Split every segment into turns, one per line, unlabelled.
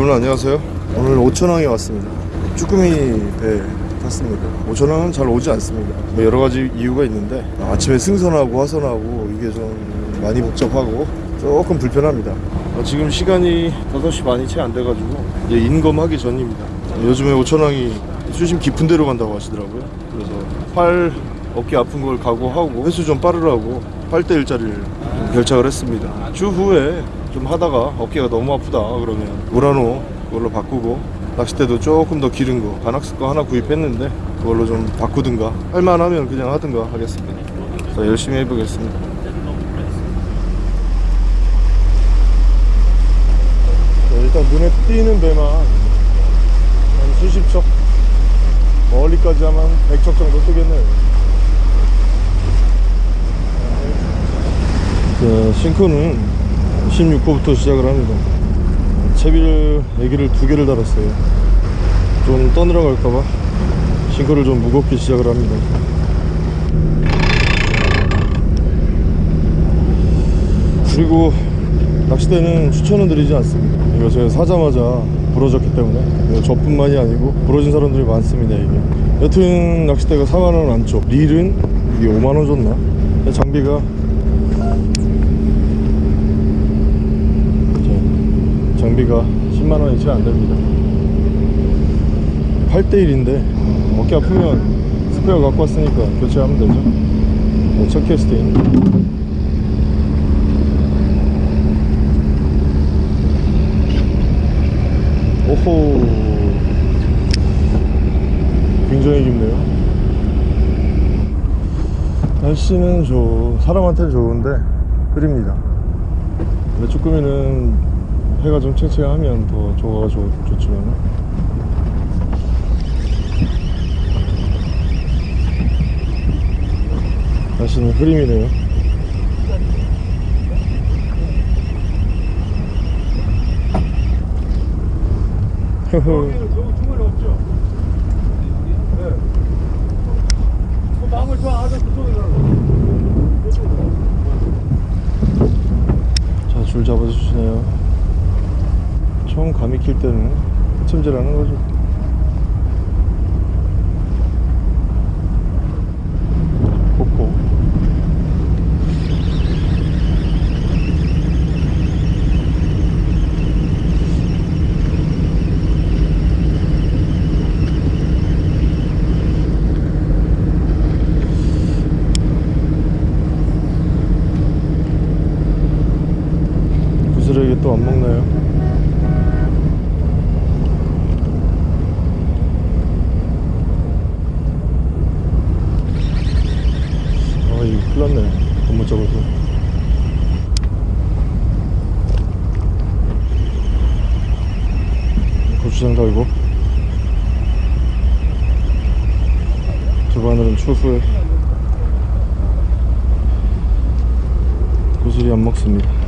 여러분 안녕하세요. 오늘 오천항에 왔습니다. 쭈꾸미 배 탔습니다. 오천항은 잘 오지 않습니다. 뭐 여러 가지 이유가 있는데 아침에 승선하고 하선하고 이게 좀 많이 복잡하고 조금 불편합니다. 어, 지금 시간이 5시 반이 채 안 돼가지고 이제 인검하기 전입니다. 요즘에 오천항이 수심 깊은 데로 간다고 하시더라고요. 그래서 팔 어깨 아픈 걸 각오하고 횟수 좀 빠르라고 8대 1짜리를 결착을 했습니다. 추후에 좀 하다가 어깨가 너무 아프다 그러면 우라노 그걸로 바꾸고 낚싯대도 조금 더 기른 거 바낙스 거 하나 구입했는데 그걸로 좀 바꾸든가 할만하면 그냥 하든가 하겠습니다. 자 열심히 해보겠습니다. 네, 일단 눈에 띄는 배만 한 수십 척 멀리까지 하면 100척 정도 뜨겠네요 자, 싱크는 16호부터 시작을 합니다. 채비를 애기를 두 개를 달았어요. 좀 떠내려갈까봐 싱크를 좀 무겁게 시작을 합니다. 그리고 낚시대는 추천은 드리지 않습니다. 이거 제가 사자마자 부러졌기 때문에 저뿐만이 아니고 부러진 사람들이 많습니다 이게. 여튼 낚시대가 4만원 안쪽 릴은 이게 5만원 줬나? 장비가 장비가 10만원이 채 안됩니다. 8대1인데 어깨 아프면 스페어 갖고 왔으니까 교체하면 되죠. 네, 첫 캐스팅 오호. 굉장히 깊네요. 날씨는 좋 사람한테는 좋은데 흐립니다. 근데 쭈꾸미는 해가 좀 채채하면 더 조가가 좋, 좋지만 날씨는 흐림이네요
저거 주머니 없죠? 네. 그 마음을 저 아저 그쪽에
자줄 잡아주시네요 처음 감이 킬 때는 흠질하는 거죠 꽂고 구슬에게 또 안 먹나요? 났네 잘못 잡아서 고추장 달고. 두 바늘은 추후에. 구슬이 안 먹습니다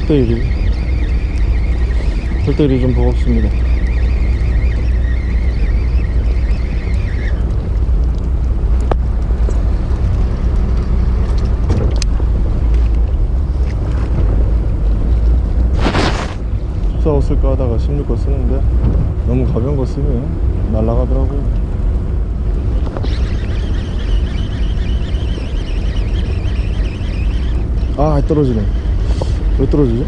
8대1이 8대1이 좀 버겁습니다. 싸웠을까 하다가 16거 쓰는데 너무 가벼운 거 쓰면 날아가더라고요. 아 떨어지네 왜 떨어지지?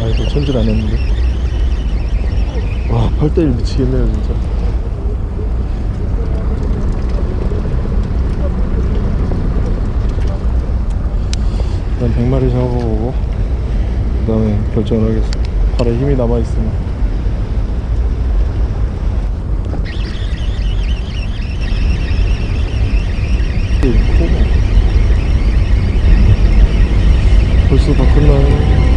아이고 천질 안 했는데. 와 8대1 미치겠네요 진짜. 일단 100마리 잡아보고 그 다음에 결정을 하겠습니다. 팔에 힘이 남아있으면 벌써 다 끝나요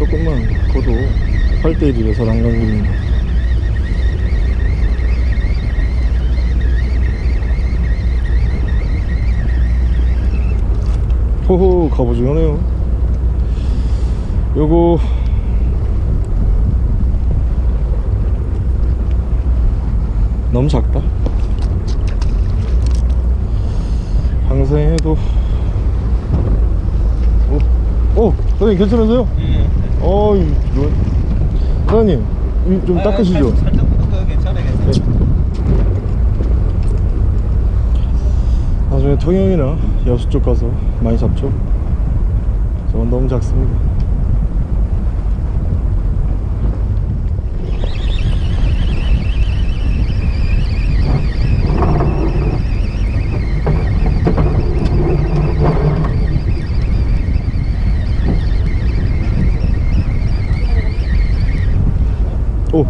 조금만 커도 8대1이라서 난강입 니다 호호 갑오징어네요 요거. 너무 작다. 항생해도. 오, 오 사장님 괜찮으세요? 어, 이, 뭐, 사장님, 이좀 닦으시죠.
살짝 묻어도 괜찮아 괜찮아
나중에 통영이나 여수 쪽 가서 많이 잡죠. 저건 너무 작습니다. 오.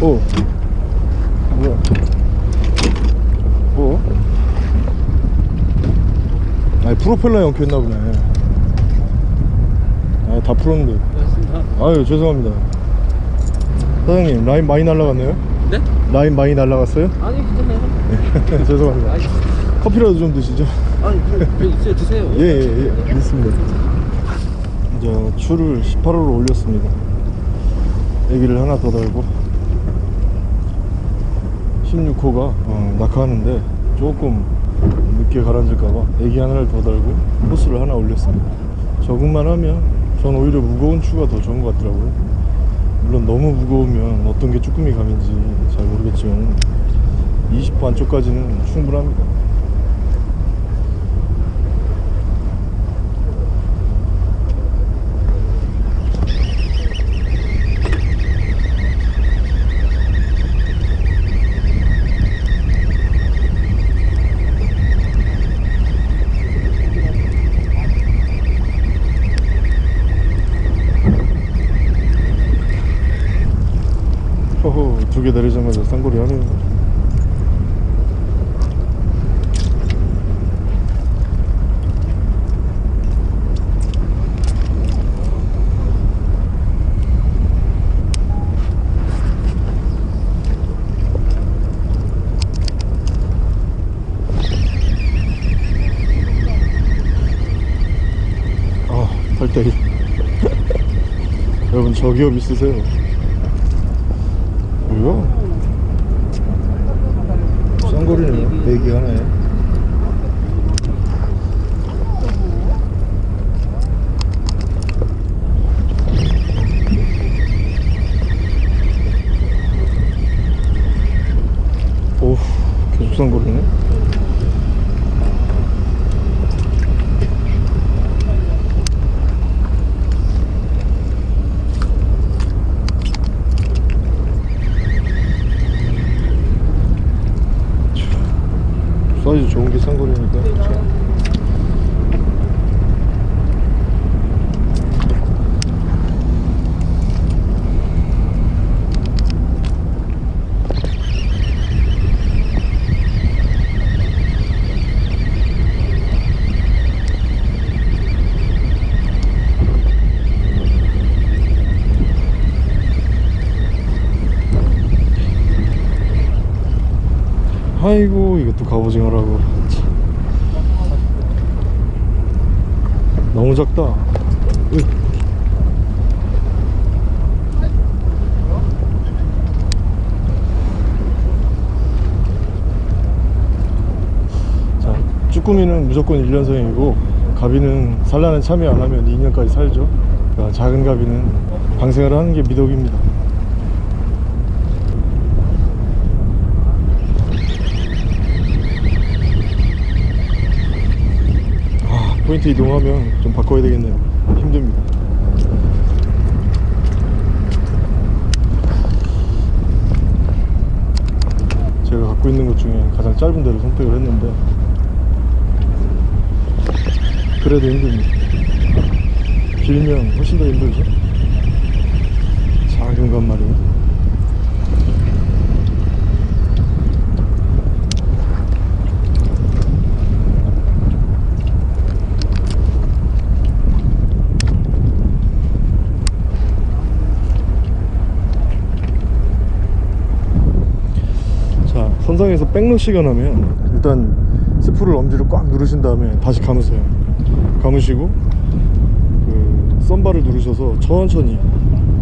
오. 뭐야? 뭐? 아니 프로펠러 연결했나 보네. 아, 다 풀었는데. 아유 죄송합니다. 사장님 라인 많이 날라갔네요.
네?
라인 많이 날라갔어요?
아니 괜찮아요
죄송합니다.
아니,
커피라도 좀 드시죠.
아니 그, 그 드세요
예예예 예, 있습니다. 이제 추를 18호로 올렸습니다. 애기를 하나 더 달고 16호가 어, 낙하하는데 조금 늦게 가라앉을까봐 애기 하나를 더 달고 호스를 하나 올렸습니다. 적응만 하면 전 오히려 무거운 추가 더 좋은 것 같더라고요. 물론 너무 무거우면 어떤 게 쭈꾸미 감인지 잘 모르겠지만 20호 안쪽까지는 충분합니다. 내리자마자 쌍거리 하네. 아, 별자리 여러분 저기업 있으세요? 좋은 게 쌍거리니까 그쵸? 아이고 이것도 갑오징어라고 참. 너무 작다. 으. 자 쭈꾸미는 무조건 1년생이고 가비는 산란에 참여 안 하면 2년까지 살죠. 작은 가비는 방생을 하는 게 미덕입니다 아, 포인트 이동하면 좀 바꿔야 되겠네요. 힘듭니다. 제가 갖고 있는 것 중에 가장 짧은 데를 선택을 했는데 그래도 힘듭니다. 길면 훨씬 더 힘들죠. 작은 것 말이에요. 자 선상에서 백러시가 나면 일단 스프를 엄지로 꽉 누르신 다음에 다시 감으세요. 감으시고 그 썬바를 누르셔서 천천히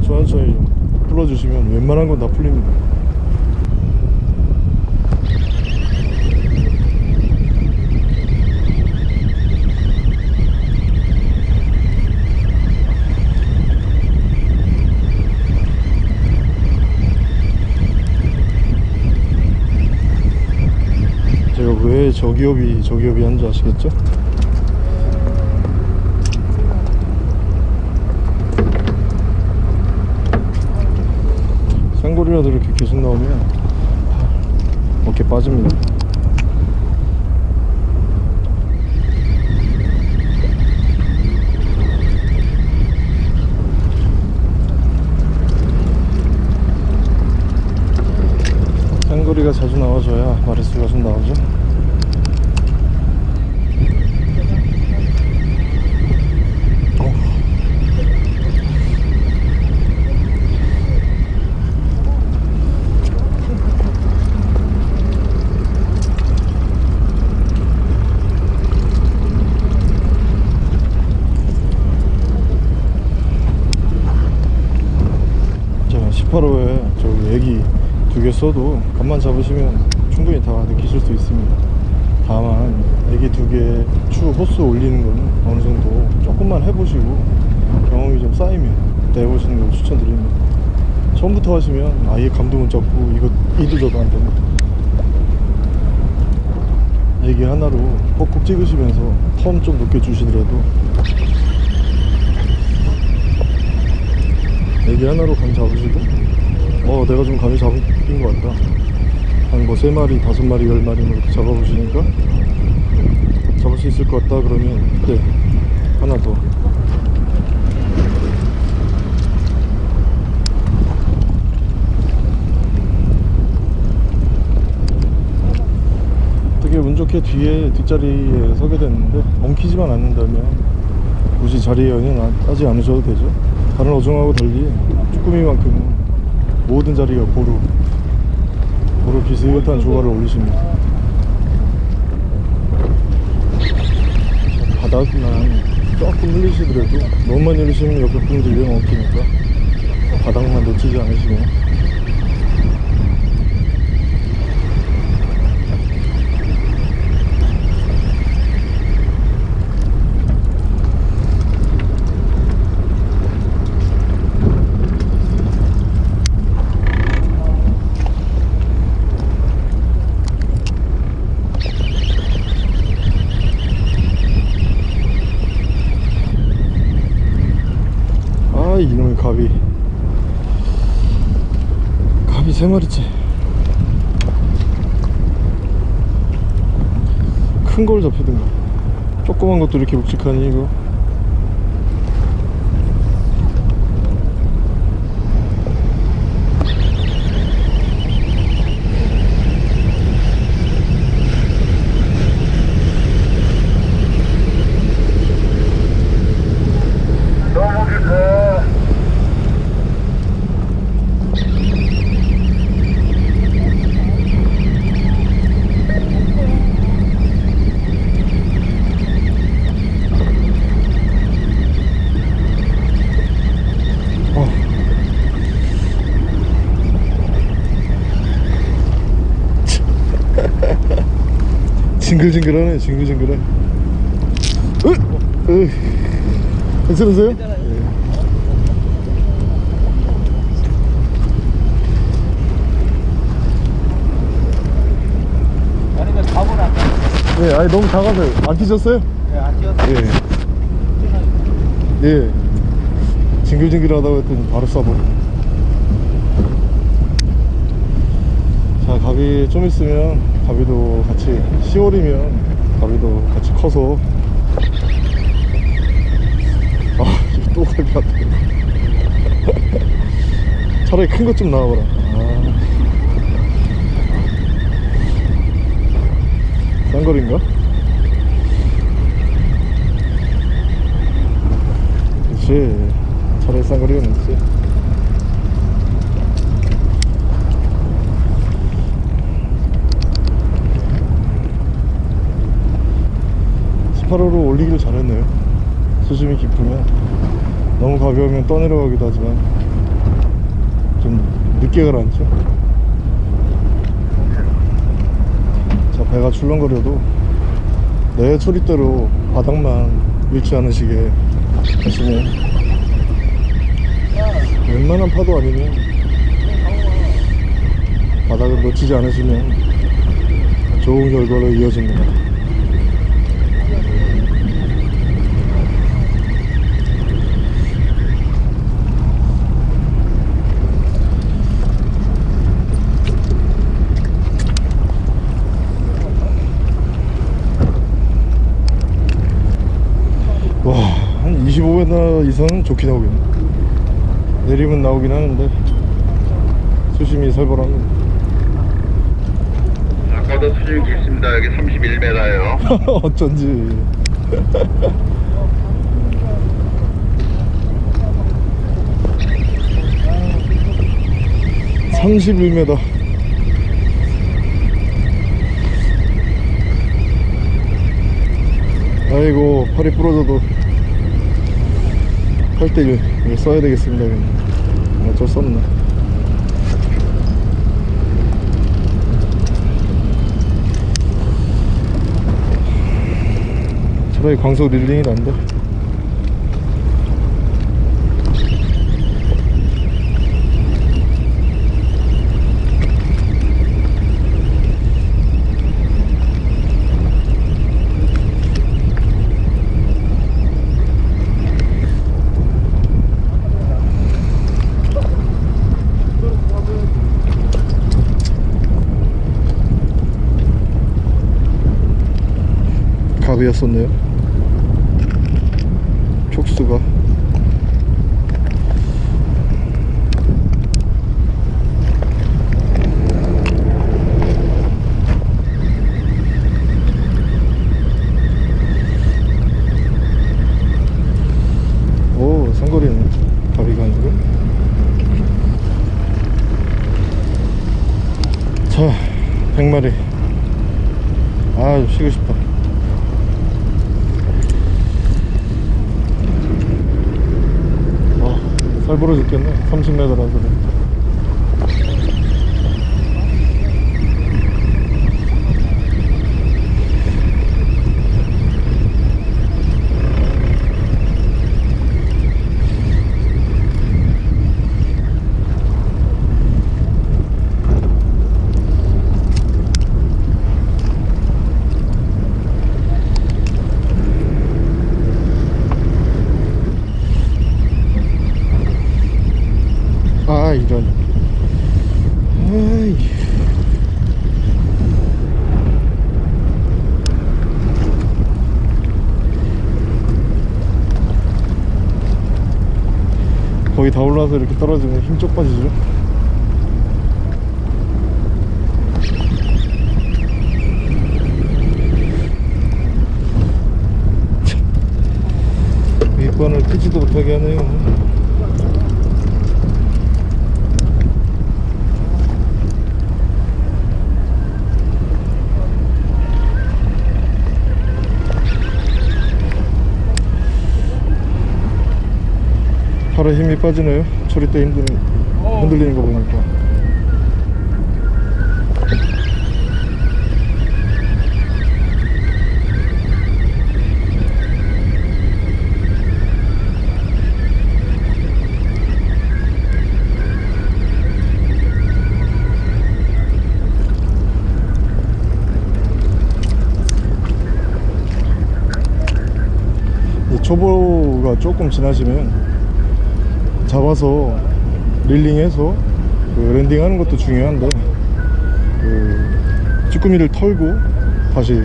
천천히 좀 풀어주시면 웬만한 건 다 풀립니다 제가 왜 저기업이 저기업이 한줄 아시겠죠? 쌍거리라도 이렇게 계속 나오면 어깨 빠집니다 쌍거리가 자주 나와줘야 마리수가 좀 나오죠 985에 저기 애기 두 개 써도 간만 잡으시면 충분히 다 느끼실 수 있습니다. 다만 애기 두 개 추후 호수 올리는 거는 어느 정도 조금만 해보시고 경험이 좀 쌓이면 내보시는 걸 추천드립니다. 처음부터 하시면 아예 감동은 적고 이거 이도저도 안 됩니다. 애기 하나로 꼭꼭 찍으시면서 텀 좀 높게 주시더라도 애기 하나로 감 잡으시고? 어 내가 좀 감이 잡힌 것 같다. 한뭐세 마리 다섯 마리 열 마리 뭐 이렇게 잡아보시니까 잡을 수 있을 것 같다 그러면 그때 하나 더. 되게 운 좋게 뒤에 뒷자리에 서게 됐는데 엉키지만 않는다면 굳이 자리에 연연 하지 않으셔도 되죠 다른 어종하고 달리 쭈꾸미만큼은 모든 자리가 고루 고루 비슷한 조화를 올리십니다. 바닥만 조금 흘리시더라도 너무 많이 흘리시면 옆에 분들이 엉키니까 바닥만 놓치지 않으시면 갑이 갑이 세 마리째. 큰 걸 잡히든가. 조그만 것도 이렇게 묵직하니 이거
너무 깊어.
어. 징글징글하네 징글징글해 으! 으! 괜찮으세요?
아니면.
예, 아니 너무 작아서 안 뛰셨어요?
네, 안 뛰었어.
예. 예. 징글징글하다고 했더니 바로 쏴버려. 자, 가비 좀 있으면 가비도 같이 10월이면 가비도 같이 커서 아, 또 가비 같다. 차라리 큰 것 좀 나와봐라. 아. 싼거리인가? 그렇지 차라리 싼거리가 낫지 1 8 호로 올리기를 잘했네요. 수심이 깊으면. 너무 가벼우면 떠내려가기도 하지만 좀 늦게 가라앉죠. 자 배가 출렁거려도 내 초리대로 바닥만 밀지 않으시게 하시면 웬만한 파도 아니면 바닥을 놓치지 않으시면 좋은 결과로 이어집니다 와, 한 25m 이상은 좋게 나오겠네. 내리면 나오긴 하는데, 수심이 살벌합니다.
아까도 수준이 깊습니다. 여기 31m예요.
어쩐지. 31m. 아이고, 팔이 부러져도 8대1 이거 써야 되겠습니다. 그냥. 어쩔 수 없네. 차라리 광속 릴링이 난데 갑이었었네요. 촉수가. 오 상거리는 가비가 아니고. 자 100마리. 아 쉬고 싶다 잘 벌어 죽겠네 30m라서 아 이런 아이 다 올라와서 이렇게 떨어지면 힘 쪽 빠지죠? 윗반을 끄지도 못하게 하네요 팔에 힘이 빠지네요. 처리 때 힘드는 흔들리는 거 보니까. 이 초보가 조금 지나시면 잡아서 릴링해서 그 랜딩하는 것도 중요한데 그 쭈꾸미를 털고 다시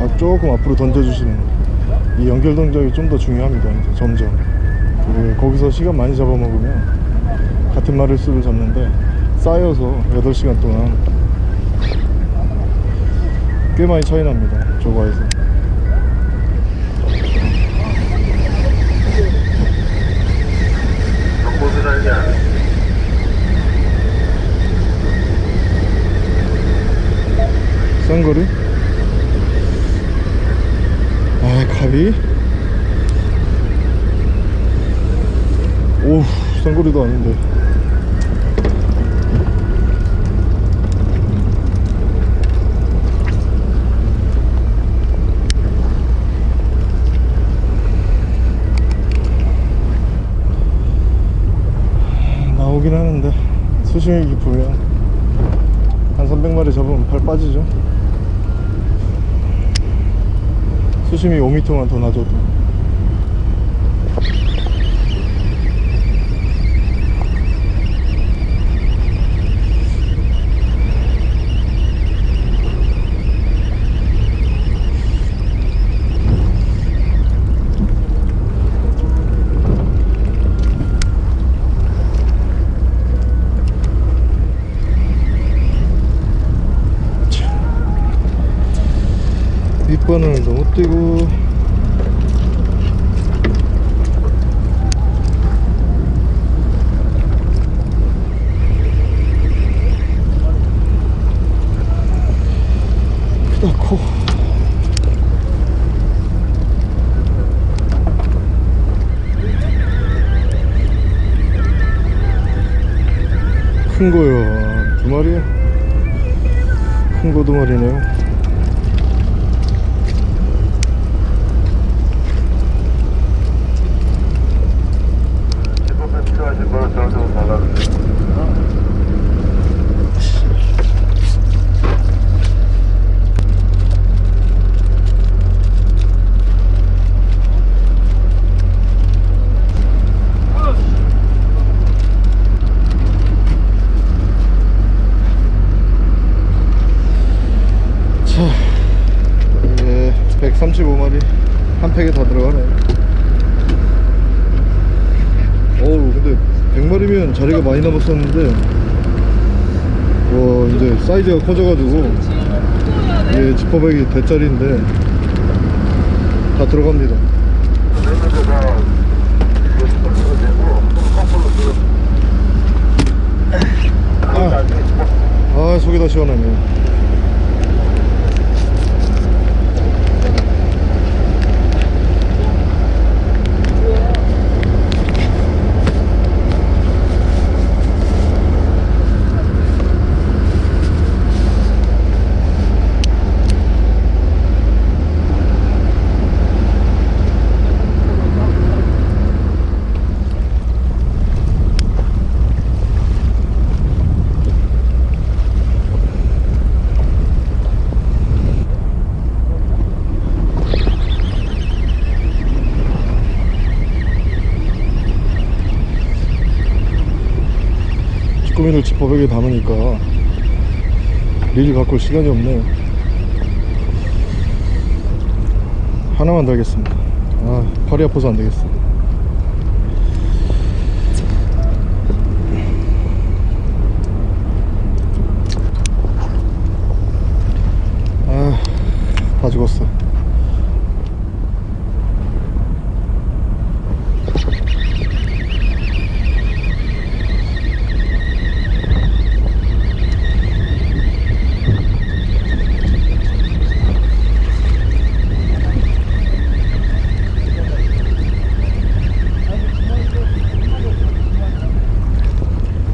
앞- 조금 앞으로 던져주시는 이 연결 동작이 좀 더 중요합니다 이제 점점. 그 거기서 시간 많이 잡아먹으면 같은 마리수를 잡는데 쌓여서 8시간 동안 꽤 많이 차이 납니다 저거에서
정보도 달냐?
쌍거리? 아 갑이? 오우 쌍거리도 아닌데 나오긴 하는데 수심이 깊으면 한 300마리 잡으면 팔 빠지죠 수심이 5m만 더 낮아도. 윗바늘 너무 뛰고 크다 커큰 거요. 두 마리야 큰거 두 마리네요 1900이 대짜리인데 다 들어갑니다. 아, 아 속이 다 시원하네. 지퍼백에 담으니까 릴 갖고 올 시간이 없네요 하나만 더 하겠습니다. 아 팔이 아파서 안 되겠어. 아다 죽었어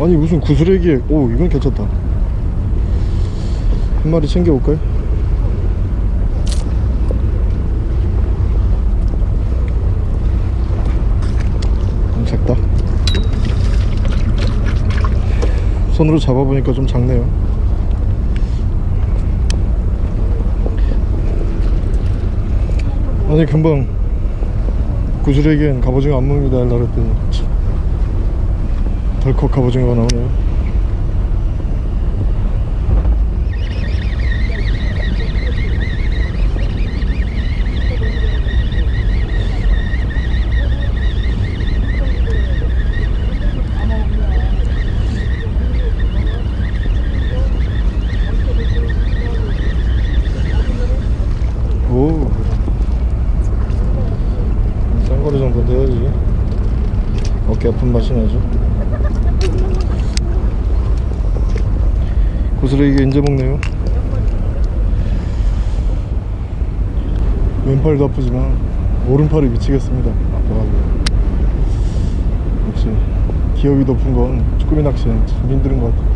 아니 무슨 구슬에기에 오 이건 괜찮다 한 마리 챙겨볼까요? 좀 작다 손으로 잡아보니까 좀 작네요 아니 금방 구슬에기엔 갑오징어 안 먹는다 하려 그랬더니 참. 덜컥 갑오징어가 나오네요 오 쌍거리 정도 돼야지 어깨 아픈 맛이 나죠 인제 먹네요? 왼팔도 아프지만 오른팔이 미치겠습니다. 아파가지고. 역시 기억이 높은 건 쭈꾸미 낚시는 참 힘든 것 같아요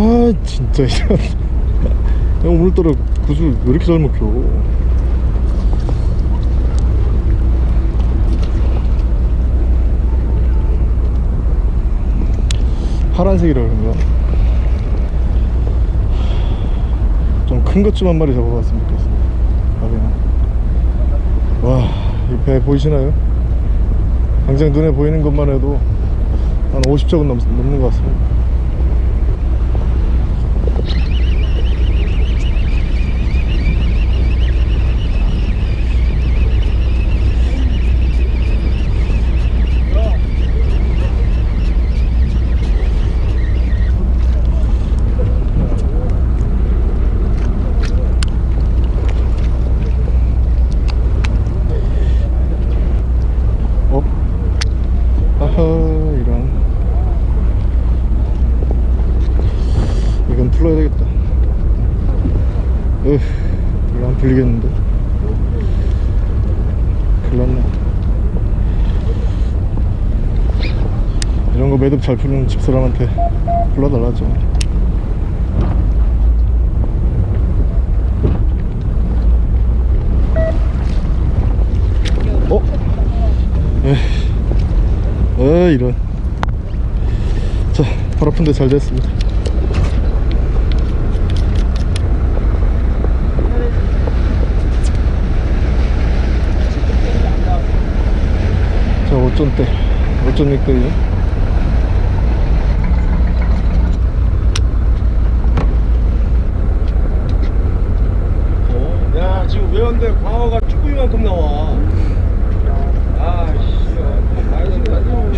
아 진짜 이런. 형 오늘따라 구슬 왜 이렇게 잘 먹혀? 파란색이라 그런가? 좀 큰 것 좀 한 마리 잡아봤으면 좋겠어 와이 배 보이시나요? 당장 눈에 보이는 것만 해도 한 50척은 넘, 넘는 것 같습니다 어? 아하 이런 이건 풀어야 되겠다 으 이거 안 풀리겠는데 큰일났네 이런 거 매듭 잘 푸는 집 사람한테 불러달라죠. 어? 에이 아 이런. 자발 아픈데 잘 됐습니다. 자 5점대 5.6대요
야 지금 외연대 광어가 쭈꾸미만큼 나와 아씨 많이 지금 나도 살이 때 한번 싹 가야지 내 옆에 있어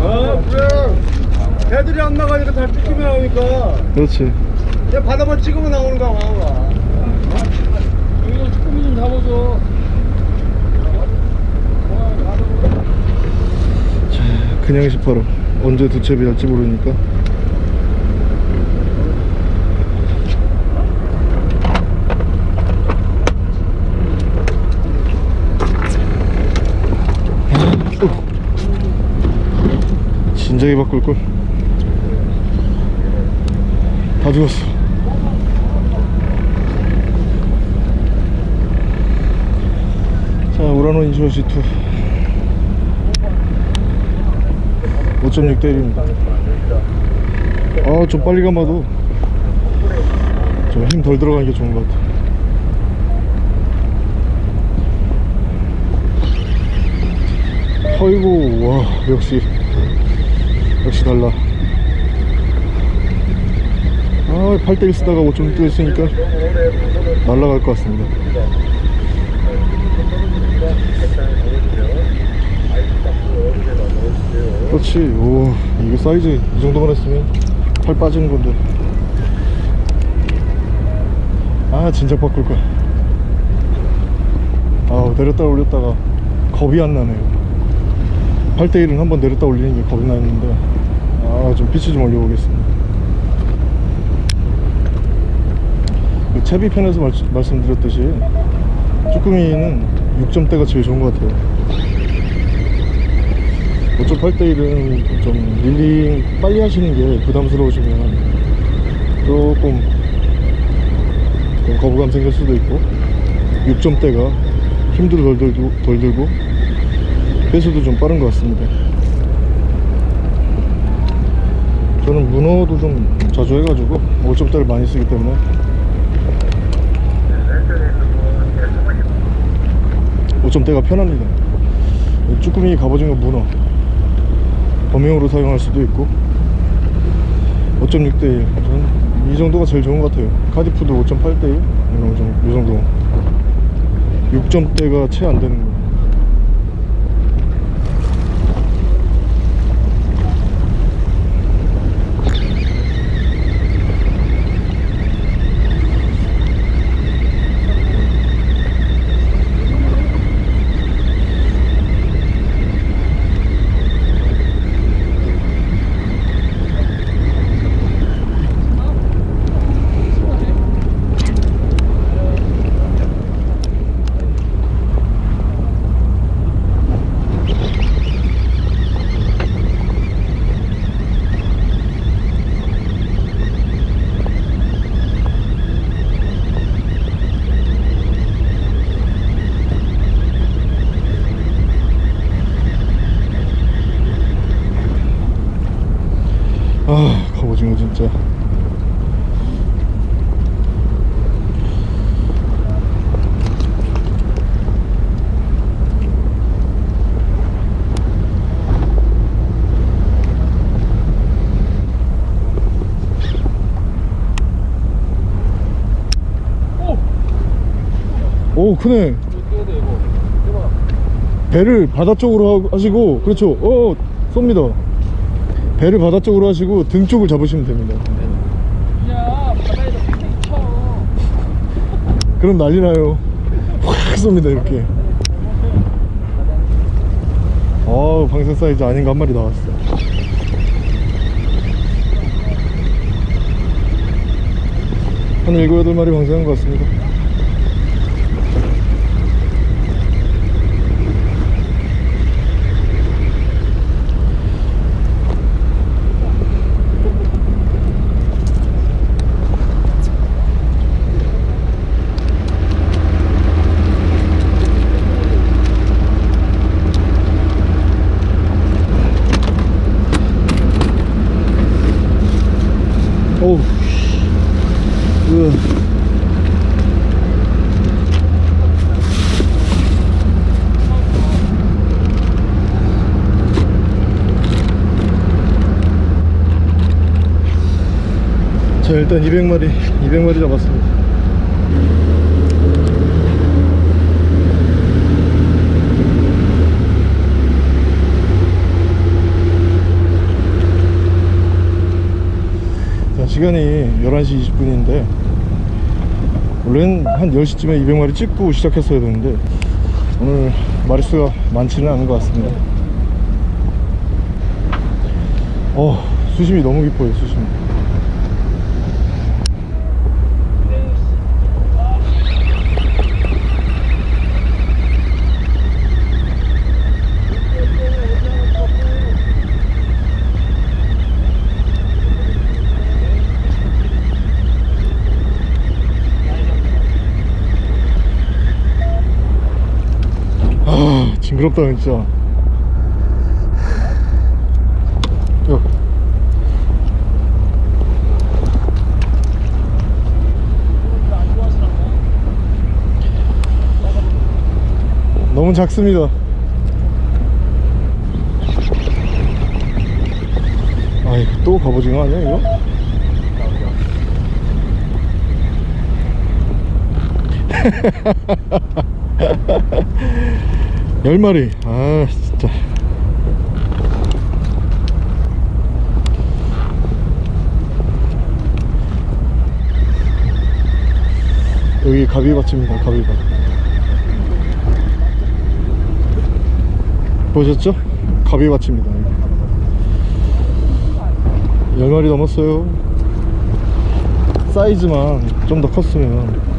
아 그래. 애들이 안 나가니까 다 쭈꾸미 나오니까.
그렇지.
그냥 바다만 찍으면 나오는 거야 광어가 여기서 쭈꾸미 좀 잡아줘.
자 그냥 18호 언제 두 첩이 할지 모르니까 진작에 바꿀걸. 다 죽었어. 자 우라노 인슈어시 2 5.6대 1입니다. 아좀 빨리 감아도. 좀 힘 덜 들어가는 게 좋은 것 같아. 어이구 와 역시 역시 달라. 아 8대1 쓰다가 5.6대 있으니까 날라갈 것 같습니다. 그렇지. 오 이거 사이즈 이 정도만 했으면 팔 빠지는 건데. 아 진작 바꿀 거야. 아 내렸다 올렸다가 겁이 안 나네요. 8대1은 한번 내렸다 올리는 게 겁이 나는데 아좀 피치 좀 올려보겠습니다. 그 채비 편에서 말, 말씀드렸듯이 쭈꾸미는 6점대가 제일 좋은 것 같아요. 5.8대1은 좀 릴링 빨리 하시는 게 부담스러우시면 조금 좀 거부감 생길 수도 있고 6점대가 힘도 덜 들고, 덜 들고 배수도 좀 빠른 것 같습니다 저는 문어도 좀 자주 해가지고 5점대를 많이 쓰기 때문에. 오점대가 편합니다. 쭈꾸미 갑오징어 문어. 범용으로 사용할 수도 있고. 5.6대 1 저는 이 정도가 제일 좋은 것 같아요. 카디프도 5.8대 1 이런 좀, 이 정도. 6점대가 채 안 되는 거 아 갑오징어 진짜 오 크네. 배를 바다 쪽으로 하- 하시고 그렇죠. 어 쏩니다. 배를 바다 쪽으로 하시고 등 쪽을 잡으시면 됩니다.
야 바다에서 쳐
그럼 난리 나요. 확 쏩니다 이렇게. 아 방생 사이즈 아닌 거 한 마리 나왔어. 한 일곱 여덟 마리 방생한 것 같습니다 어우 으. 자 일단 200마리 200마리 잡았습니다. 자, 시간이 11시 20분인데 원래는 한 10시쯤에 200마리 찍고 시작했어야 되는데 오늘 마리수가 많지는 않은 것 같습니다. 어 수심이 너무 깊어요 수심 이 징그럽다 진짜 야. 너무 작습니다 아이 또 갑오징어 아니야 이거? 열 마리. 아 진짜. 여기 가비밭입니다 가비밭. 보셨죠? 가비밭입니다 여기. 열 마리 넘었어요. 사이즈만 좀 더 컸으면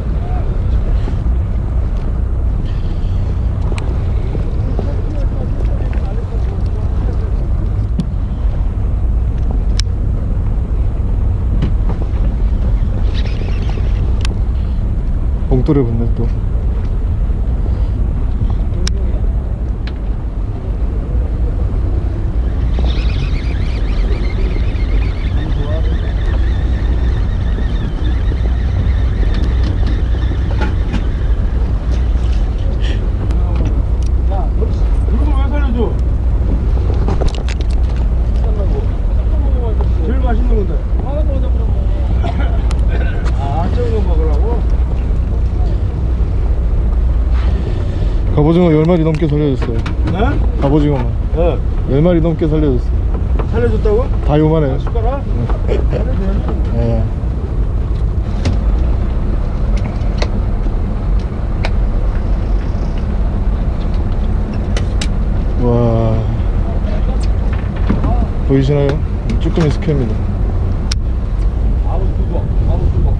봉돌에 붙네 또
이거 왜 살려줘? 제일 맛있는 건데. 하나 더 잡으라고. 아, 적은 거 먹으라고?
갑오징어 10마리 넘게 살려줬어요
네?
갑오징어만
네.
10마리 넘게 살려줬어요
살려줬다고?
다 요만해요
숟가락? 살려줘야지.
예. 와 보이시나요? 쭈꾸미 스퀘입니다
아우, 두고. 아우, 두고.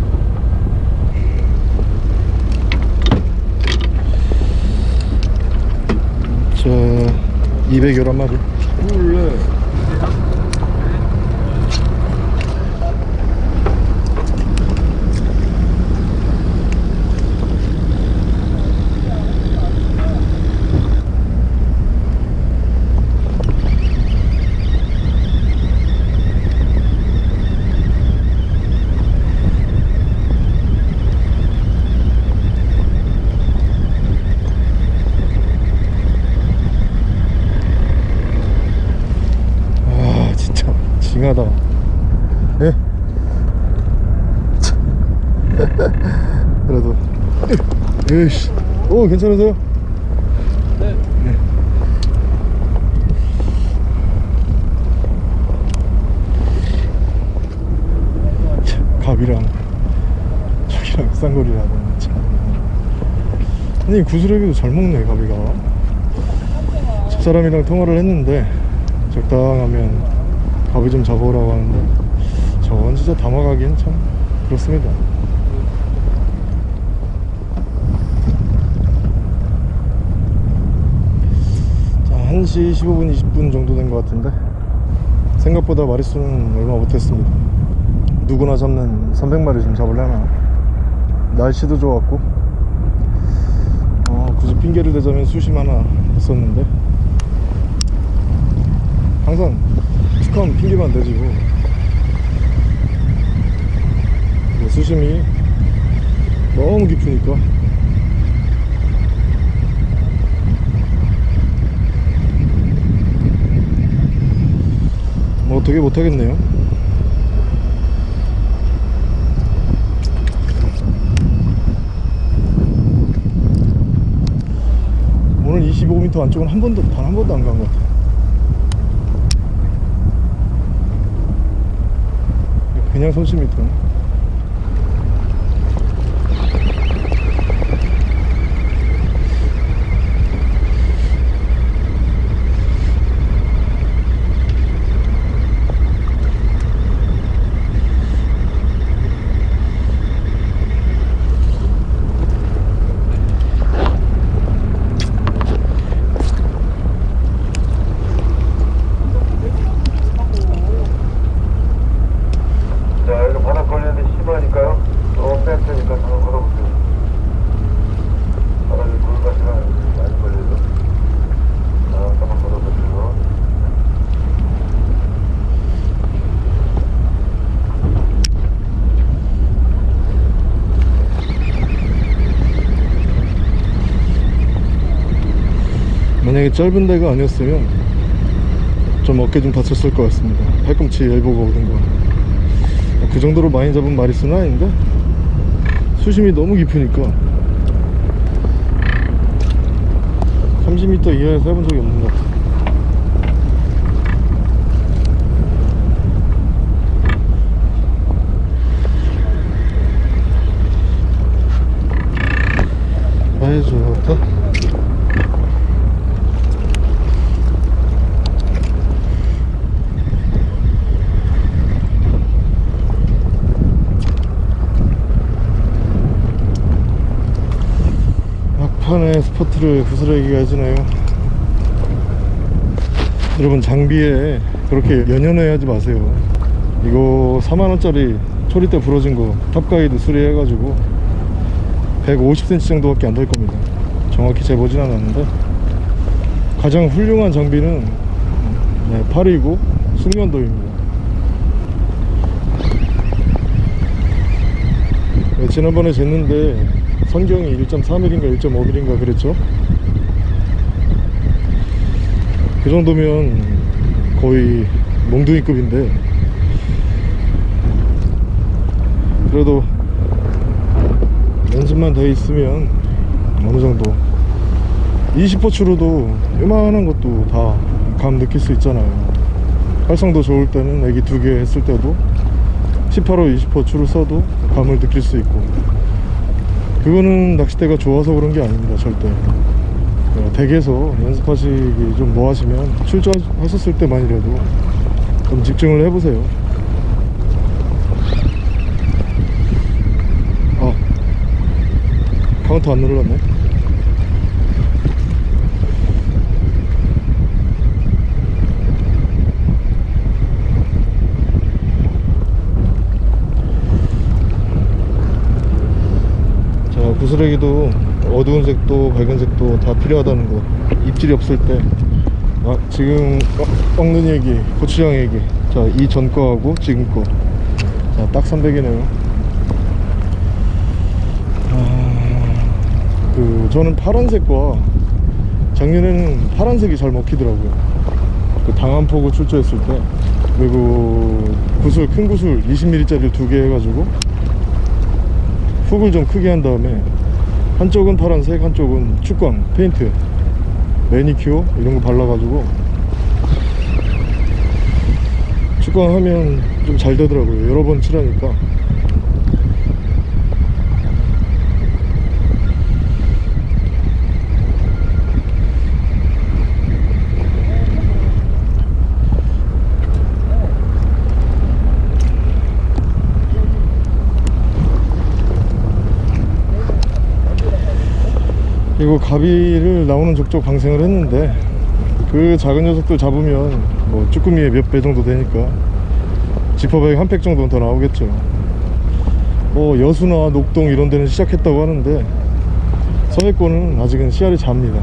자 211마리
둘,
아 진짜 징하다 예? 참. 그래도 오 괜찮으세요?
네.
참, 갑이랑 저기랑 쌍거리라는 참 아니 구슬에비도 잘 먹네 가비가 집사람이랑 통화를 했는데 적당하면 가비 좀 잡아오라고 하는데 저건 진짜 담아가기엔 참 그렇습니다 자 1시 15분 20분 정도 된 것 같은데 생각보다 마리수는 얼마 못했습니다. 누구나 잡는 300마리 좀 잡으려나? 날씨도 좋았고 어, 굳이 핑계를 대자면 수심 하나 있었는데 항상 축하하면 핑계만 대지고 뭐 수심이 너무 깊으니까 어떻게 못하겠네요. 오늘 25m 안쪽은 한 번도 단 한 번도 안 간 것 같아요. 그냥 손 10m 짧은 데가 아니었으면 좀 어깨 좀 다쳤을 것 같습니다. 팔꿈치 엘보가 오든가 그 정도로 많이 잡은 마리수는 아닌데 수심이 너무 깊으니까 30m 이하에서 해본 적이 없는 것 같아 아이 좋다 막판에 스포트를 부스러기가 해주네요? 여러분 장비에 그렇게 연연해 하지 마세요. 이거 4만원짜리 초리대 부러진 거 탑가이드 수리해가지고 150cm 정도밖에 안 될 겁니다. 정확히 재보진 않았는데. 가장 훌륭한 장비는 네, 팔이고 숙련도입니다. 네, 지난번에 쟀는데 선경이 1.3mm인가 1.5mm인가 그랬죠? 그 정도면 거의 몽둥이급인데. 그래도 연습만 돼 있으면 어느 정도 20포추로도 요만한 것도 다 감 느낄 수 있잖아요. 활성도 좋을 때는 애기 두 개 했을 때도 18호 20포추를 써도 감을 느낄 수 있고 그거는 낚싯대가 좋아서 그런 게 아닙니다 절대. 어, 댁에서 연습하시기 좀 뭐 하시면 출조하셨을 때만이라도 좀 집중을 해보세요. 아 카운터 안 눌렀네 자 구슬레기도 어두운 색도 밝은 색도 다 필요하다는 거. 입질이 없을 때. 아, 지금 어, 꺾는 얘기 고추장 얘기. 자 이 전 거하고 지금 거자딱 300이네요. 아, 그 저는 파란색과 작년에는 파란색이 잘 먹히더라고요. 그 당한포구 출조했을 때. 그리고 구슬 큰 구슬 20mm짜리 두개 해가지고 훅을 좀 크게 한 다음에 한쪽은 파란색 한쪽은 축광 페인트 매니큐어 이런 거 발라가지고 축광 하면 좀 잘 되더라고요. 여러 번 칠하니까 이거 가비를 나오는 족족 방생을 했는데 그 작은 녀석들 잡으면 뭐 쭈꾸미의 몇 배 정도 되니까 지퍼백 한 팩 정도는 더 나오겠죠. 뭐 여수나 녹동 이런 데는 시작했다고 하는데 서해권은 아직은 씨알이 잡니다.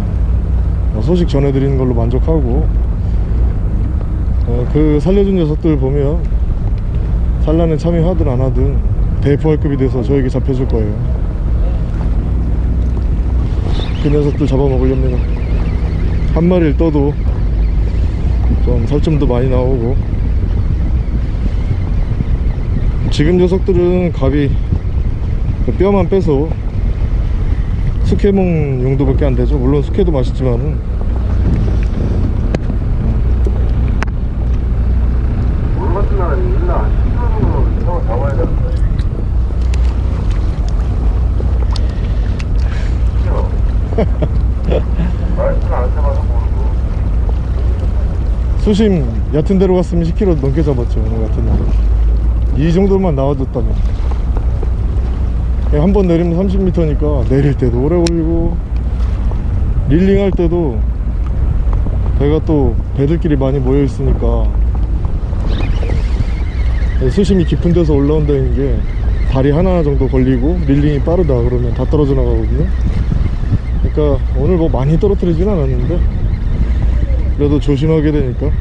뭐 소식 전해드리는 걸로 만족하고 어, 그 살려준 녀석들 보면 산란에 참여하든 안 하든 대포할급이 돼서 저에게 잡혀줄 거예요 그 녀석들 잡아먹으렵니다 한 마리를 떠도 좀 살점도 많이 나오고. 지금 녀석들은 갑이 그 뼈만 빼서 숙회몽 용도밖에 안 되죠. 물론 숙회도 맛있지만은
물 같은 나라는 있나? 시간으로 형 잡아야 되는데. 그죠? 말씀 안 해봐서 모르고.
수심 얕은 데로 갔으면 10kg 넘게 잡았죠 오늘 같은 날. 이 정도만 나와줬다면. 한 번 내리면 30m니까 내릴 때도 오래 걸리고 릴링 할 때도 배가 또 배들끼리 많이 모여 있으니까. 수심이 깊은 데서 올라온다는 게 다리 하나 정도 걸리고 릴링이 빠르다 그러면 다 떨어져 나가거든요 그러니까 오늘 뭐 많이 떨어뜨리진 않았는데 그래도 조심하게 되니까.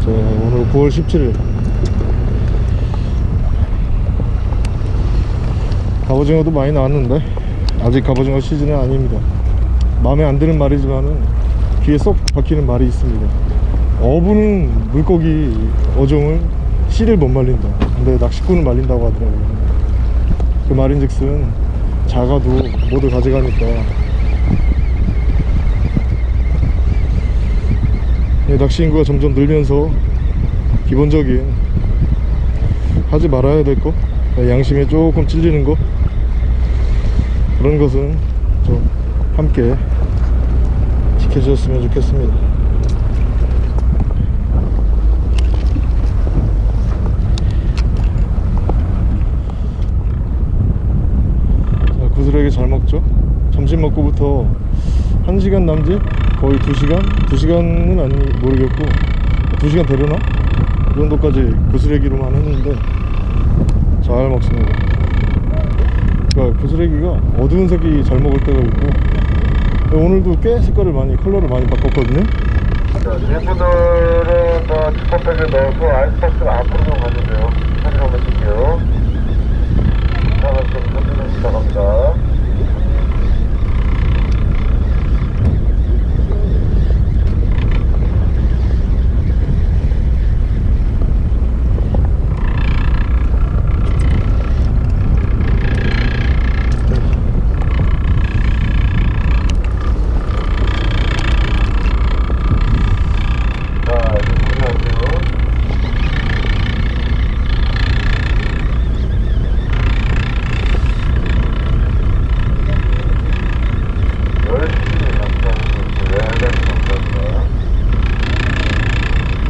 자 오늘 9월 17일. 갑오징어도 많이 나왔는데 아직 갑오징어 시즌은 아닙니다. 마음에 안 드는 말이지만은 귀에 쏙 박히는 말이 있습니다. 어부는 물고기 어종을 씨를 못 말린다. 근데 낚시꾼을 말린다고 하더라고요. 그 말인즉슨 작아도 모두 가져가니까. 예, 낚시 인구가 점점 늘면서 기본적인 하지 말아야 될 거 양심에 조금 찔리는 거 그런 것은 좀 함께 지켜주셨으면 좋겠습니다 자, 구슬에게 잘 먹죠 점심 먹고부터 1시간 남짓 거의 2시간? 2시간은 아니 모르겠고 2시간 되려나? 그 정도까지 구슬애기로만 했는데 잘 먹습니다 그러니까 구슬애기가 어두운 색이 잘 먹을 때가 있고 오늘도 꽤 색깔을 많이 컬러를 많이 바꿨거든요
자, 이분들은 저 지퍼백에 넣어서 아이스박스를 앞으로 좀 가주세요. 한번 찍게요. 하나 좀 던지면 시작합니다. 자, 이제 보내주세요. 열심히 감사하는 분들, 감사합니다.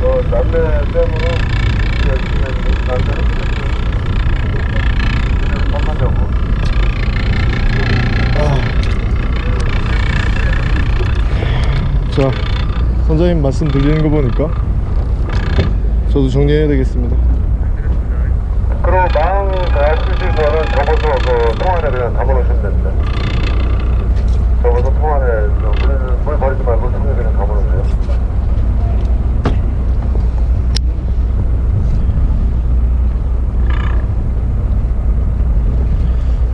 어, 남매 쌤으로 열심히 했는데, 남매는 그냥 뻔하자고.
자 선장님 말씀 들리는 거 보니까 저도 정리해야 되겠습니다
그리고 마음 다 쓰실 거는 접어서 그 통안에 그냥 담아놓으시면 됩니다. 접어서 통안에 그 물에는 물 버리지 말고 통에 그냥 담아놓으세요.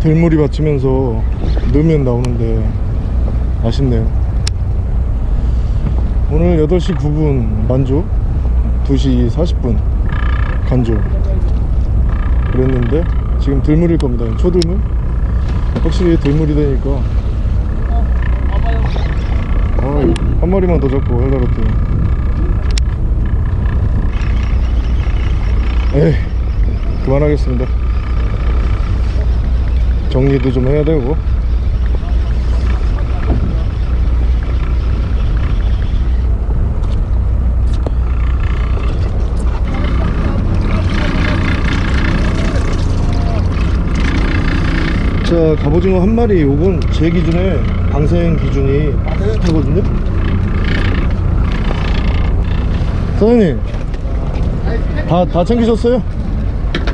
들물이 받치면서 넣으면 나오는데 아쉽네요 오늘 8시 9분 만조 2시 40분 간조 그랬는데 지금 들물일 겁니다. 초들물? 확실히 들물이 되니까. 아, 한 마리만 더 잡고 헬라로트 에이 그만하겠습니다. 정리도 좀 해야 되고 자 갑오징어 한 마리 요건 제 기준에 방생 기준이 빠듯하거든요 사장님 다, 다 챙기셨어요?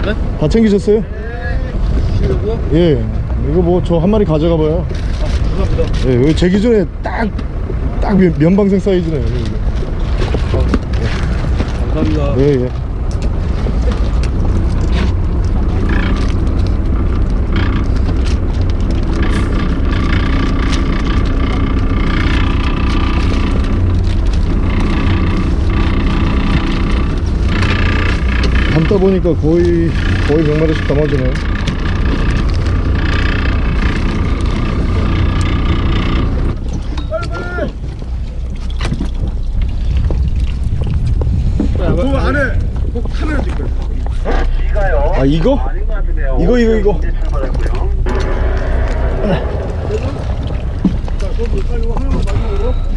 네?
다 챙기셨어요? 예 이거 뭐 저 한 마리 가져가 봐요
감사합니다.
예 여기 제 기준에 딱 딱 면방생 사이즈네요 이거.
감사합니다.
예 예. 담다 보니까 거의 거의 100마리씩 담아주네요
그 안에 꼭 카메라 찍고.
이가요?
아 이거?
아닌 것 같은데요.
이거, 이거,
출발했고요.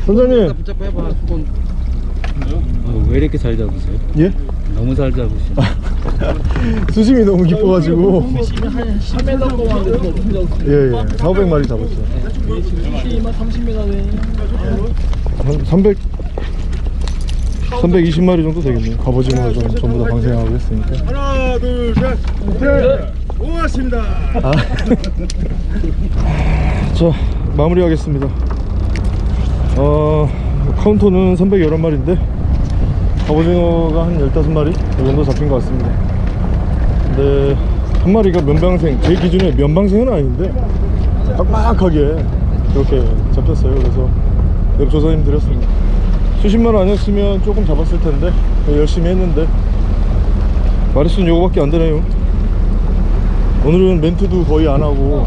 선장님
붙잡고 해봐. 손. 어, 왜 이렇게 잘 잡으세요?
예?
너무 잘 잡으시네.
수심이 너무 깊어가지고
한 10m 동안
예예 4, 500마리 잡았어요
수심만 30m네
한 300, 320마리 정도 되겠네요. 갑오징어 좀 전부 다 방생하고 했으니까.
하나, 둘, 셋. 셋. 고맙습니다.
아. 자, 마무리하겠습니다. 어, 카운터는 311마리인데, 갑오징어가 한 15마리? 이 정도 잡힌 것 같습니다. 근데, 한 마리가 면방생 제 기준에 면방생은 아닌데 빡빡하게 그렇게 잡혔어요. 그래서 여기 조사님 드렸습니다. 수십만 원 아니었으면 조금 잡았을 텐데 열심히 했는데 마리수는 요거밖에 안 되네요. 오늘은 멘트도 거의 안 하고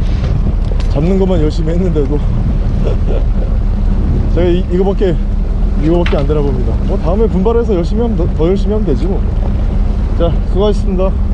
잡는 것만 열심히 했는데도 제가 이, 이거밖에 이거밖에 안 되나 봅니다. 뭐 다음에 분발해서 열심히 하면 더, 더 열심히 하면 되지 뭐자 수고하셨습니다